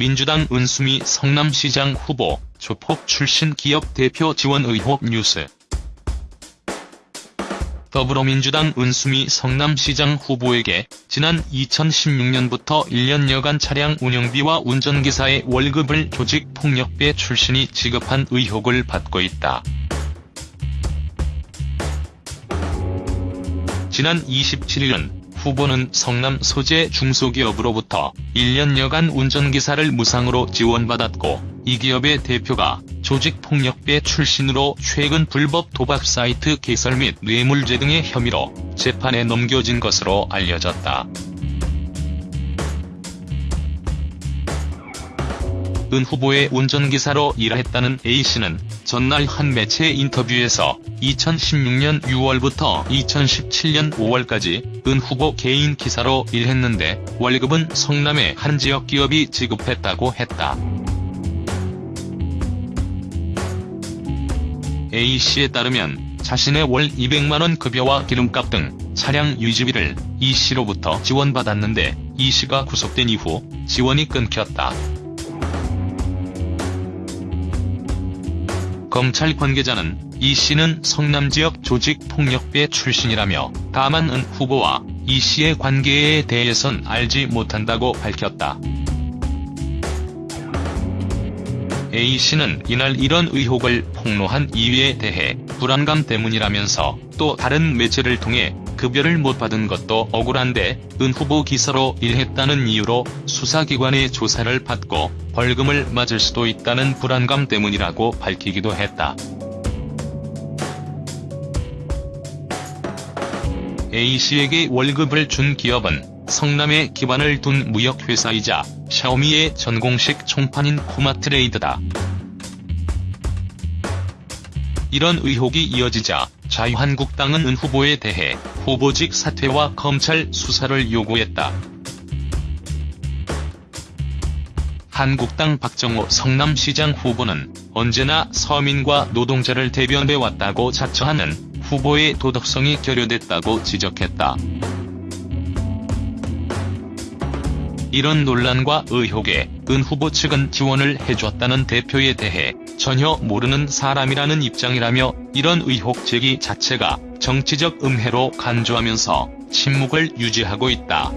민주당 은수미 성남시장 후보, 조폭 출신 기업 대표 지원 의혹 뉴스. 더불어민주당 은수미 성남시장 후보에게 지난 2016년부터 1년여간 차량 운영비와 운전기사의 월급을 조직폭력배 출신이 지급한 의혹을 받고 있다. 지난 27일 후보는 성남 소재 중소기업으로부터 1년여간 운전기사를 무상으로 지원받았고 이 기업의 대표가 조직폭력배 출신으로 최근 불법 도박 사이트 개설 및 뇌물죄 등의 혐의로 재판에 넘겨진 것으로 알려졌다. 은 후보의 운전기사로 일했다는 A씨는 전날 한 매체 인터뷰에서 2016년 6월부터 2017년 5월까지 은 후보 개인 기사로 일했는데 월급은 성남의 한 지역 기업이 지급했다고 했다. A씨에 따르면 자신의 월 200만원 급여와 기름값 등 차량 유지비를 E씨로부터 지원받았는데 E씨가 구속된 이후 지원이 끊겼다. 검찰 관계자는 이 씨는 성남 지역 조직폭력배 출신이라며 다만 은 후보와 이 씨의 관계에 대해선 알지 못한다고 밝혔다. A씨는 이날 이런 의혹을 폭로한 이유에 대해 불안감 때문이라면서 또 다른 매체를 통해 급여를 못 받은 것도 억울한데 은 후보 기사로 일했다는 이유로 수사기관의 조사를 받고 벌금을 맞을 수도 있다는 불안감 때문이라고 밝히기도 했다. A씨에게 월급을 준 기업은 성남에 기반을 둔 무역회사이자 샤오미의 전공식 총판인 코마트레이드다. 이런 의혹이 이어지자 자유한국당은 은 후보에 대해 후보직 사퇴와 검찰 수사를 요구했다. 한국당 박정호 성남시장 후보는 언제나 서민과 노동자를 대변해왔다고 자처하는 후보의 도덕성이 결여됐다고 지적했다. 이런 논란과 의혹에 은 후보 측은 지원을 해줬다는 대표에 대해 전혀 모르는 사람이라는 입장이라며 이런 의혹 제기 자체가 정치적 음해로 간주하면서 침묵을 유지하고 있다.